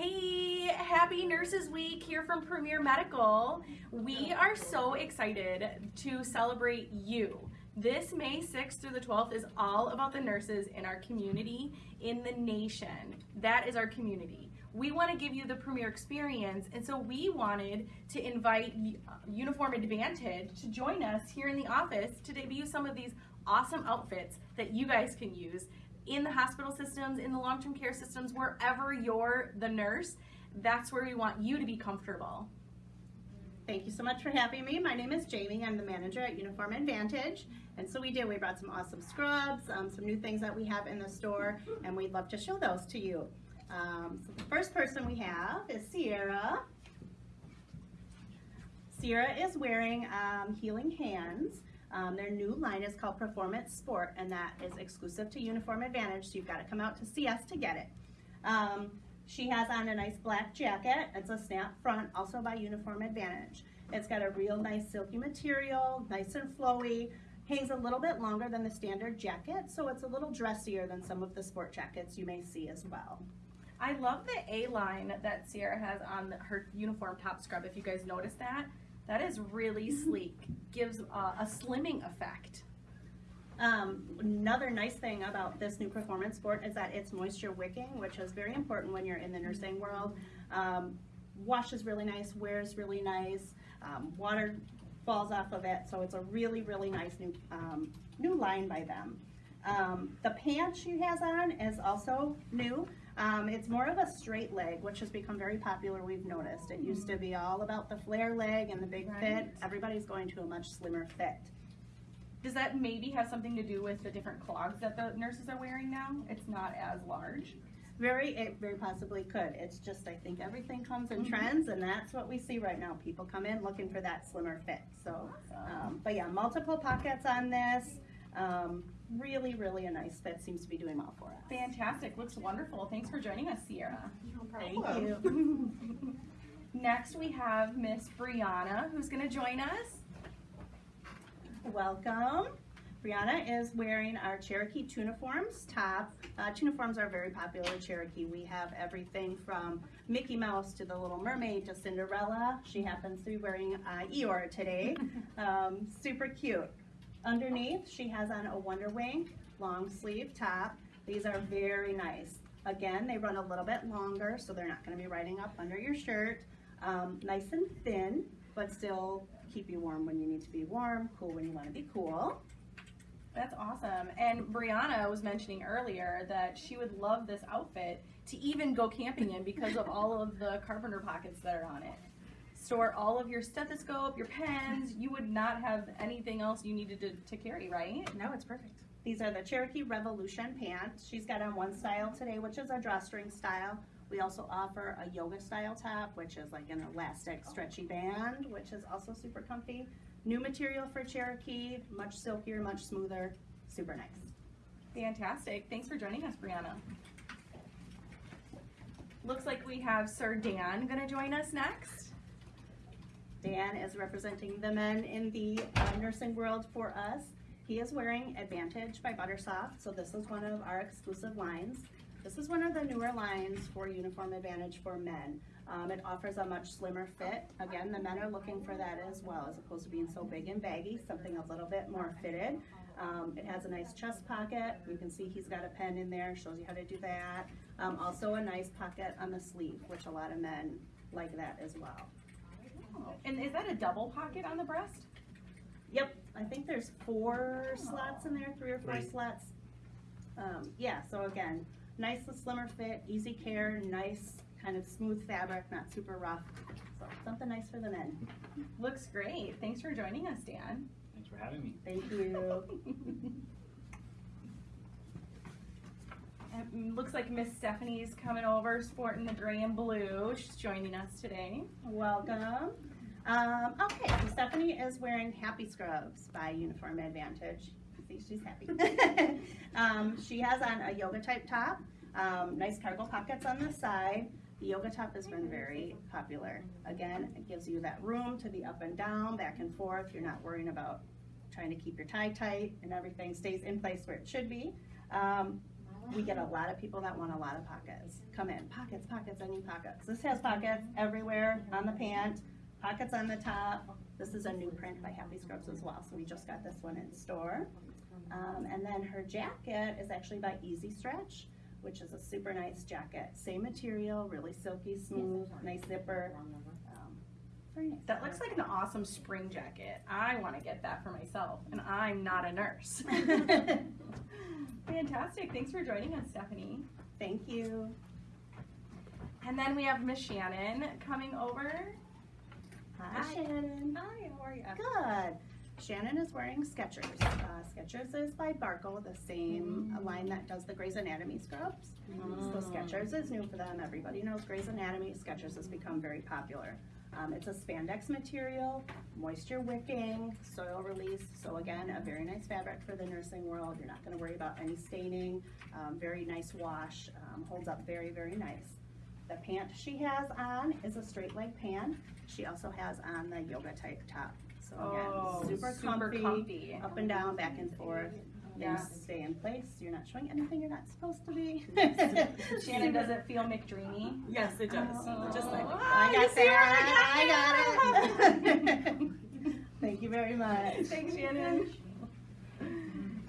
Hey, happy Nurses Week here from Premier Medical. We are so excited to celebrate you. This May 6th through the 12th is all about the nurses in our community, in the nation. That is our community. We want to give you the premier experience, and so we wanted to invite uh, Uniform Advantage to join us here in the office to debut some of these awesome outfits that you guys can use in the hospital systems, in the long-term care systems, wherever you're the nurse, that's where we want you to be comfortable. Thank you so much for having me. My name is Jamie. I'm the manager at Uniform Advantage. And so we did, we brought some awesome scrubs, um, some new things that we have in the store, and we'd love to show those to you. Um, so the first person we have is Sierra. Sierra is wearing um, Healing Hands. Um, their new line is called Performance Sport, and that is exclusive to Uniform Advantage, so you've got to come out to see us to get it. Um, she has on a nice black jacket. It's a snap front, also by Uniform Advantage. It's got a real nice silky material, nice and flowy, hangs a little bit longer than the standard jacket, so it's a little dressier than some of the sport jackets you may see as well. I love the A-line that Sierra has on her uniform top scrub, if you guys notice that. That is really sleek, gives uh, a slimming effect. Um, another nice thing about this new performance sport is that it's moisture wicking, which is very important when you're in the nursing world. Um, washes really nice, wears really nice, um, water falls off of it, so it's a really, really nice new, um, new line by them. Um, the pants she has on is also new. Um, it's more of a straight leg, which has become very popular, we've noticed. It used to be all about the flare leg and the big right. fit. Everybody's going to a much slimmer fit. Does that maybe have something to do with the different clogs that the nurses are wearing now? It's not as large. Very, it very possibly could. It's just, I think everything comes in mm -hmm. trends, and that's what we see right now. People come in looking for that slimmer fit. So, um, but yeah, multiple pockets on this. Um, really, really a nice fit. Seems to be doing well for us. Fantastic. Looks wonderful. Thanks for joining us, Sierra. No problem. Thank you. Next, we have Miss Brianna, who's going to join us. Welcome. Brianna is wearing our Cherokee Tuniforms top. Uh, Tuniforms are very popular in Cherokee. We have everything from Mickey Mouse to the Little Mermaid to Cinderella. She happens to be wearing uh, Eeyore today. Um, super cute. Underneath, she has on a WonderWink long sleeve top. These are very nice. Again, they run a little bit longer, so they're not gonna be riding up under your shirt. Um, nice and thin, but still keep you warm when you need to be warm, cool when you wanna be cool. That's awesome. And Brianna was mentioning earlier that she would love this outfit to even go camping in because of all of the carpenter pockets that are on it store all of your stethoscope, your pens. You would not have anything else you needed to, to carry, right? No, it's perfect. These are the Cherokee Revolution pants. She's got on one style today, which is a drawstring style. We also offer a yoga style top, which is like an elastic stretchy band, which is also super comfy. New material for Cherokee, much silkier, much smoother, super nice. Fantastic. Thanks for joining us, Brianna. Looks like we have Sir Dan gonna join us next. Dan is representing the men in the uh, nursing world for us. He is wearing Advantage by Buttersoft, so this is one of our exclusive lines. This is one of the newer lines for Uniform Advantage for men. Um, it offers a much slimmer fit. Again, the men are looking for that as well, as opposed to being so big and baggy, something a little bit more fitted. Um, it has a nice chest pocket. You can see he's got a pen in there, shows you how to do that. Um, also a nice pocket on the sleeve, which a lot of men like that as well. And is that a double pocket on the breast? Yep, I think there's four slots in there, three or four right. slots. Um, yeah, so again, nice slimmer fit, easy care, nice kind of smooth fabric, not super rough. So something nice for the men. Looks great. Thanks for joining us, Dan. Thanks for having me. Thank you. It looks like Miss Stephanie's coming over sporting the gray and blue. She's joining us today. Welcome. Um, okay, so Stephanie is wearing Happy Scrubs by Uniform Advantage. See, she's happy. um, she has on a yoga type top, um, nice cargo pockets on the side. The yoga top has been very popular. Again, it gives you that room to be up and down, back and forth. You're not worrying about trying to keep your tie tight and everything stays in place where it should be. Um, We get a lot of people that want a lot of pockets. Come in, pockets, pockets, I need pockets. This has pockets everywhere on the pant, pockets on the top. This is a new print by Happy Scrubs as well, so we just got this one in store. Um, and then her jacket is actually by Easy Stretch, which is a super nice jacket. Same material, really silky, smooth, nice zipper. Um, very nice. That looks like an awesome spring jacket. I want to get that for myself, and I'm not a nurse. Fantastic. Thanks for joining us, Stephanie. Thank you. And then we have Miss Shannon coming over. Hi, Hi. Shannon. Hi, how are you? Good. Shannon is wearing Skechers. Uh, Skechers is by Barco, the same line that does the Grey's Anatomy scrubs. So Skechers is new for them. Everybody knows Grey's Anatomy. Skechers has become very popular. Um, it's a spandex material, moisture wicking, soil release. So again, a very nice fabric for the nursing world. You're not going to worry about any staining. Um, very nice wash. Um, holds up very, very nice. The pant she has on is a straight leg pant. She also has on the yoga type top. So again, Oh, super, comfy, comfy. up and down, back and forth. Yeah. Things stay in place. You're not showing anything you're not supposed to be. Shannon, does it feel McDreamy? Yes, it does. Oh. oh. Just like I you got see her? that. I got it. Thank you very much. Thanks, Shannon.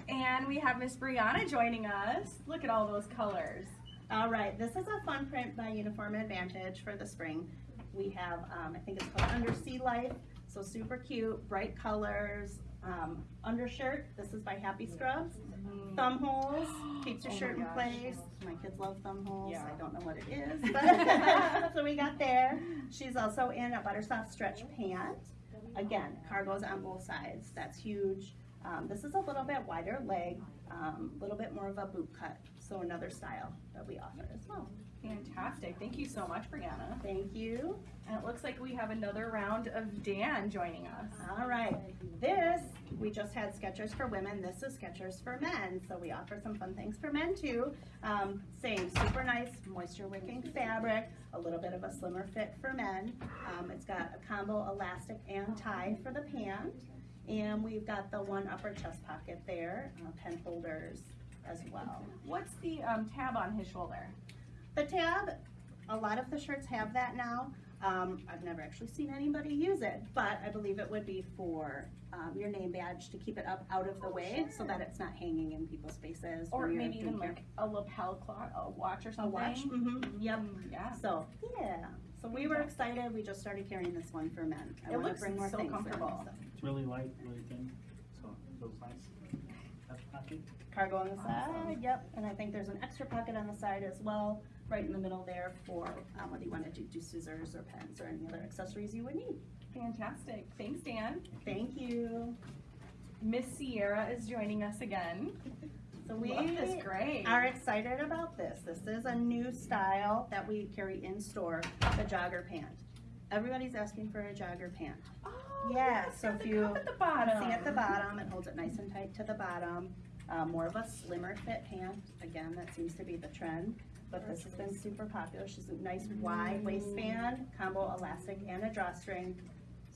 And we have Miss Brianna joining us. Look at all those colors. All right, this is a fun print by Uniform Advantage for the spring. We have, um, I think it's called Under Sea Life, so super cute, bright colors. Um, undershirt, this is by Happy Scrubs. Thumb holes, keeps your Oh shirt in gosh. place. My kids love thumb holes. Yeah. I don't know what it is, but what we got there. She's also in a buttersoft stretch pant. Again, cargoes on both sides. That's huge. Um, this is a little bit wider leg, a little bit more of a boot cut. So another style that we offer as well. Fantastic. Thank you so much, Brianna. Thank you. And it looks like we have another round of Dan joining us. All right, this, we just had Skechers for women, this is Skechers for men, so we offer some fun things for men too. Um, same, super nice moisture wicking fabric, a little bit of a slimmer fit for men. Um, it's got a combo elastic and tie for the pant, and we've got the one upper chest pocket there, uh, pen holders as well. What's the um, tab on his shoulder? The tab, a lot of the shirts have that now. Um, I've never actually seen anybody use it, but I believe it would be for um, your name badge to keep it up out of the way so that it's not hanging in people's faces. Or maybe even doing like a lapel cloth, a watch or your- a something? watch. Mm-hmm. Yep. Mm, Yeah. So yeah. So we were excited. We just started carrying this one for men. I It looks bring more so things in, comfortable. so. It's really light, really thin, so it feels nice. That's pocket. Cargo on the side. Yep. And I think there's an extra pocket on the side as well, right in the middle there for um, whether you want to do, do scissors or pens or any other accessories you would need. Fantastic. Thanks, Dan. Thank you. Miss Sierra is joining us again. So we are excited about this. This is a new style that we carry in store, the jogger pant. Everybody's asking for a jogger pant. Oh, Yeah, so if the you at the bottom. See at the bottom, it holds it nice and tight to the bottom. Uh, more of a slimmer fit pant. Again, that seems to be the trend, but this has been super popular. She's a nice wide waistband, combo elastic and a drawstring.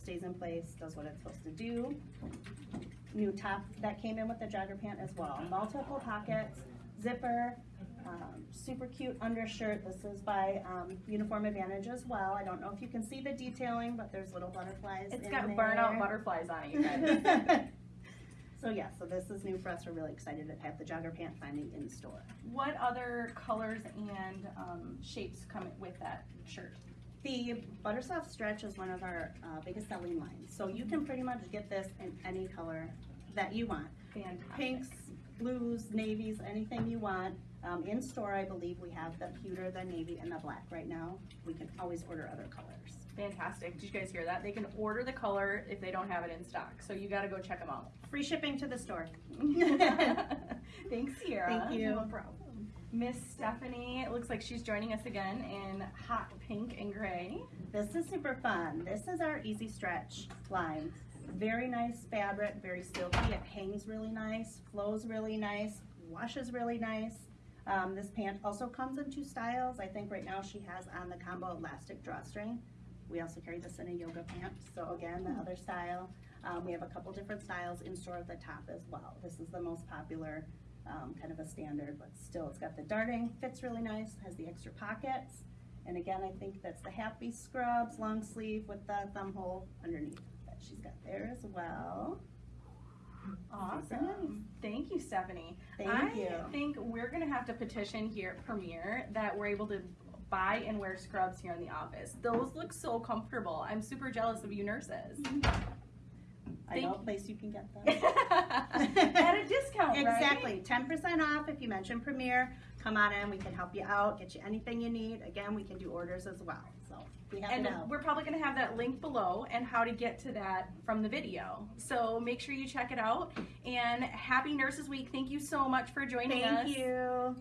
Stays in place, does what it's supposed to do. New top that came in with the jogger pant as well. Multiple pockets, zipper, um, super cute undershirt. This is by um, Uniform Advantage as well. I don't know if you can see the detailing, but there's little butterflies It's got there. burnout butterflies on it, you guys. So yeah, so this is new for us. We're really excited to have the jogger pant finally in store. what other colors and um, shapes come with that shirt? The Buttersoft Stretch is one of our uh, biggest selling lines. So you can pretty much get this in any color that you want. Fantastic. Pinks, blues, navies, anything you want. Um, in store, I believe we have the pewter, the navy, and the black right now. We can always order other colors. Fantastic. Did you guys hear that? They can order the color if they don't have it in stock. So you got to go check them out. Free shipping to the store. Thanks, Sierra. Thank you. No problem. Miss Stephanie, it looks like she's joining us again in hot pink and gray. This is super fun. This is our Easy Stretch line. Very nice fabric, very silky. It hangs really nice, flows really nice, washes really nice. Um, this pant also comes in two styles. I think right now she has on the combo elastic drawstring. We also carry this in a yoga pant. So again, the other style. Um, we have a couple different styles in store at the top as well. This is the most popular. um, kind of a standard, but still, it's got the darting, fits really nice, has the extra pockets. And again, I think that's the Happy Scrubs long sleeve with the thumb hole underneath that she's got there as well. Awesome. Thank you, Stephanie. Thank you. I you. think we're gonna have to petition here at Premier that we're able to buy and wear scrubs here in the office. Those look so comfortable. I'm super jealous of you nurses. Mm-hmm. I know a place you can get them. At a discount. Exactly, ten percent off if you mention Premier. Come on in, we can help you out, get you anything you need. Again, we can do orders as well, so we have And we're probably gonna have that link below and how to get to that from the video. So make sure you check it out. And happy Nurses Week. Thank you so much for joining us. Thank you.